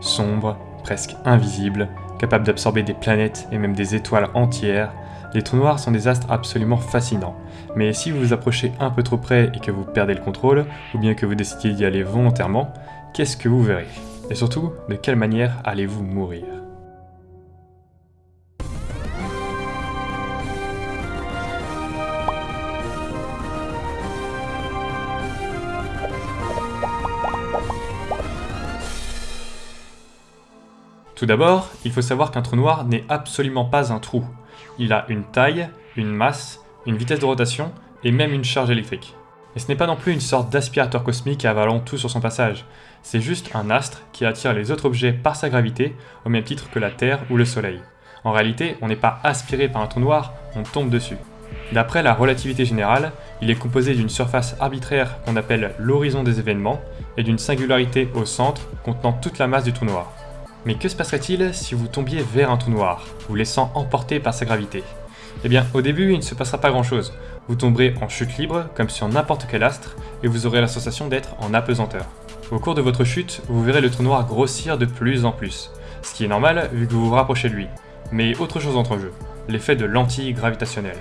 Sombres, presque invisibles, capables d'absorber des planètes et même des étoiles entières, les trous noirs sont des astres absolument fascinants. Mais si vous vous approchez un peu trop près et que vous perdez le contrôle, ou bien que vous décidez d'y aller volontairement, qu'est-ce que vous verrez? Et surtout, de quelle manière allez-vous mourir? Tout d'abord, il faut savoir qu'un trou noir n'est absolument pas un trou. Il a une taille, une masse, une vitesse de rotation et même une charge électrique. Et ce n'est pas non plus une sorte d'aspirateur cosmique avalant tout sur son passage, c'est juste un astre qui attire les autres objets par sa gravité, au même titre que la Terre ou le Soleil. En réalité, on n'est pas aspiré par un trou noir, on tombe dessus. D'après la relativité générale, il est composé d'une surface arbitraire qu'on appelle l'horizon des événements, et d'une singularité au centre contenant toute la masse du trou noir. Mais que se passerait-il si vous tombiez vers un trou noir, vous laissant emporter par sa gravité? Eh bien, au début, il ne se passera pas grand-chose. Vous tomberez en chute libre, comme sur n'importe quel astre, et vous aurez la sensation d'être en apesanteur. Au cours de votre chute, vous verrez le trou noir grossir de plus en plus, ce qui est normal vu que vous vous rapprochez de lui. Mais autre chose entre en jeu, l'effet de l'anti-gravitationnel.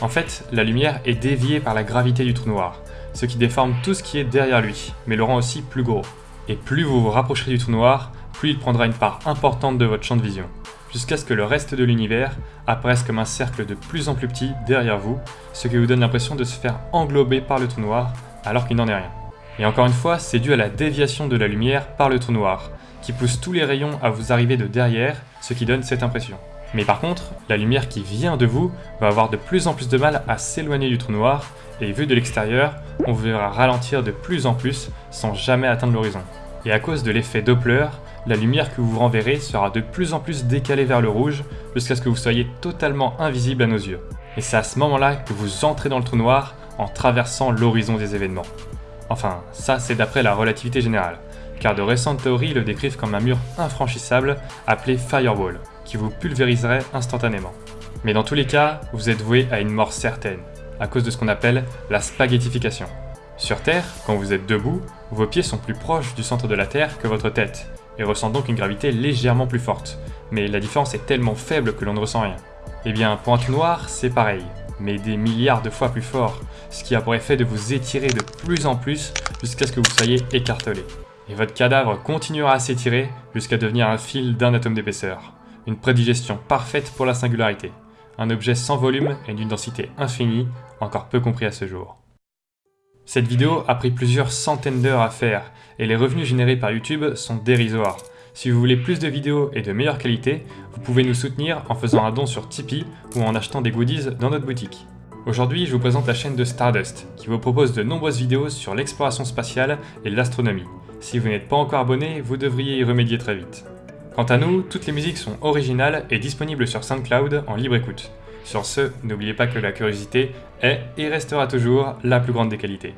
En fait, la lumière est déviée par la gravité du trou noir, ce qui déforme tout ce qui est derrière lui, mais le rend aussi plus gros. Et plus vous vous rapprocherez du trou noir, plus il prendra une part importante de votre champ de vision, jusqu'à ce que le reste de l'univers apparaisse comme un cercle de plus en plus petit derrière vous, ce qui vous donne l'impression de se faire englober par le trou noir, alors qu'il n'en est rien. Et encore une fois, c'est dû à la déviation de la lumière par le trou noir, qui pousse tous les rayons à vous arriver de derrière, ce qui donne cette impression. Mais par contre, la lumière qui vient de vous va avoir de plus en plus de mal à s'éloigner du trou noir, et vu de l'extérieur, on vous verra ralentir de plus en plus sans jamais atteindre l'horizon. Et à cause de l'effet Doppler, la lumière que vous renverrez sera de plus en plus décalée vers le rouge jusqu'à ce que vous soyez totalement invisible à nos yeux. Et c'est à ce moment-là que vous entrez dans le trou noir en traversant l'horizon des événements. Enfin, ça c'est d'après la relativité générale, car de récentes théories le décrivent comme un mur infranchissable appelé Firewall, qui vous pulvériserait instantanément. Mais dans tous les cas, vous êtes voué à une mort certaine, à cause de ce qu'on appelle la spaghettification. Sur Terre, quand vous êtes debout, vos pieds sont plus proches du centre de la Terre que votre tête, et ressentent donc une gravité légèrement plus forte. Mais la différence est tellement faible que l'on ne ressent rien. Eh bien, pour un trou noir, c'est pareil, mais des milliards de fois plus fort, ce qui a pour effet de vous étirer de plus en plus jusqu'à ce que vous soyez écartelé. Et votre cadavre continuera à s'étirer jusqu'à devenir un fil d'un atome d'épaisseur. Une prédigestion parfaite pour la singularité. Un objet sans volume et d'une densité infinie, encore peu compris à ce jour. Cette vidéo a pris plusieurs centaines d'heures à faire, et les revenus générés par YouTube sont dérisoires. Si vous voulez plus de vidéos et de meilleure qualité, vous pouvez nous soutenir en faisant un don sur Tipeee ou en achetant des goodies dans notre boutique. Aujourd'hui, je vous présente la chaîne de Stardust, qui vous propose de nombreuses vidéos sur l'exploration spatiale et l'astronomie. Si vous n'êtes pas encore abonné, vous devriez y remédier très vite. Quant à nous, toutes les musiques sont originales et disponibles sur SoundCloud en libre écoute. Sur ce, n'oubliez pas que la curiosité est et restera toujours la plus grande des qualités.